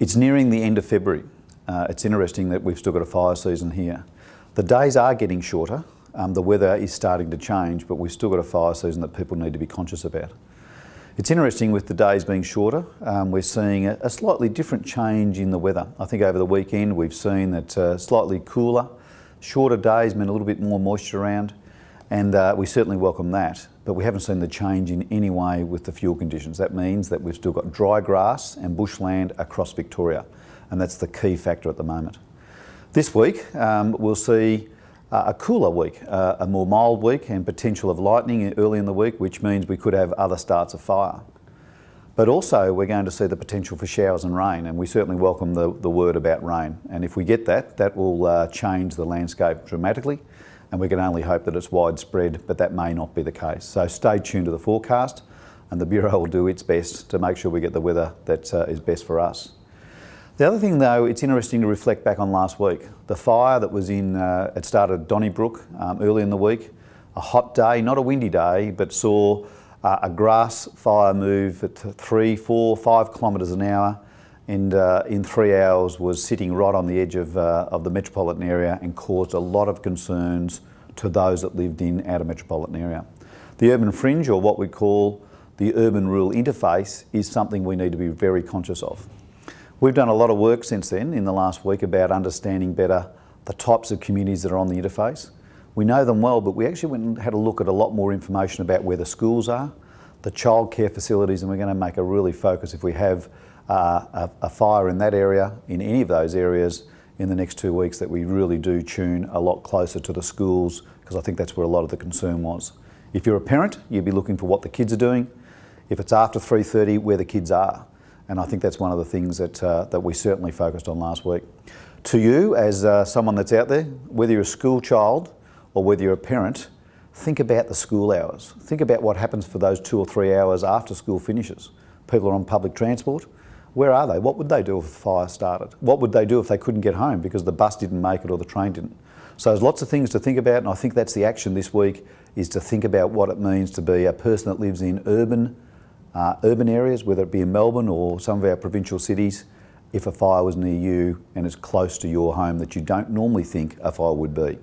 It's nearing the end of February. Uh, it's interesting that we've still got a fire season here. The days are getting shorter. Um, the weather is starting to change, but we've still got a fire season that people need to be conscious about. It's interesting with the days being shorter, um, we're seeing a, a, slightly different change in the weather. I think over the weekend we've seen that uh, slightly cooler, shorter days meant a little bit more moisture around and uh, we certainly welcome that. But we haven't seen the change in any way with the fuel conditions. That means that we've still got dry grass and bushland across Victoria and that's the key factor at the moment. This week um, we'll see uh, a cooler week, uh, a more mild week and potential of lightning early in the week, which means we could have other starts of fire. But also we're going to see the potential for showers and rain and we certainly welcome the, the word about rain. And if we get that, that will uh, change the landscape dramatically and we can only hope that it's widespread, but that may not be the case. So stay tuned to the forecast and the Bureau will do its best to make sure we get the weather that uh, is best for us. The other thing though, it's interesting to reflect back on last week. The fire that was in, uh, it started Donnybrook um, early in the week, a hot day, not a windy day, but saw uh, a grass fire move at three, four, five kilometres an hour and uh, in three hours was sitting right on the edge of, uh, of the metropolitan area and caused a lot of concerns to those that lived in outer metropolitan area. The urban fringe, or what we call the urban-rural interface, is something we need to be very conscious of. We've done a lot of work since then in the last week about understanding better the types of communities that are on the interface. We know them well, but we actually went and had a look at a lot more information about where the schools are, the childcare facilities, and we're going to make a really focus if we have uh, a, a fire in that area, in any of those areas, in the next two weeks that we really do tune a lot closer to the schools because I think that's where a lot of the concern was. If you're a parent, you'd be looking for what the kids are doing. If it's after 3.30, where the kids are. And I think that's one of the things that, uh, that we certainly focused on last week. To you, as uh, someone that's out there, whether you're a school child or whether you're a parent, think about the school hours. Think about what happens for those two or three hours after school finishes. People are on public transport. Where are they? What would they do if a fire started? What would they do if they couldn't get home because the bus didn't make it or the train didn't? So there's lots of things to think about and I think that's the action this week is to think about what it means to be a person that lives in urban uh, urban areas, whether it be in Melbourne or some of our provincial cities, if a fire was near you and it's close to your home that you don't normally think a fire would be.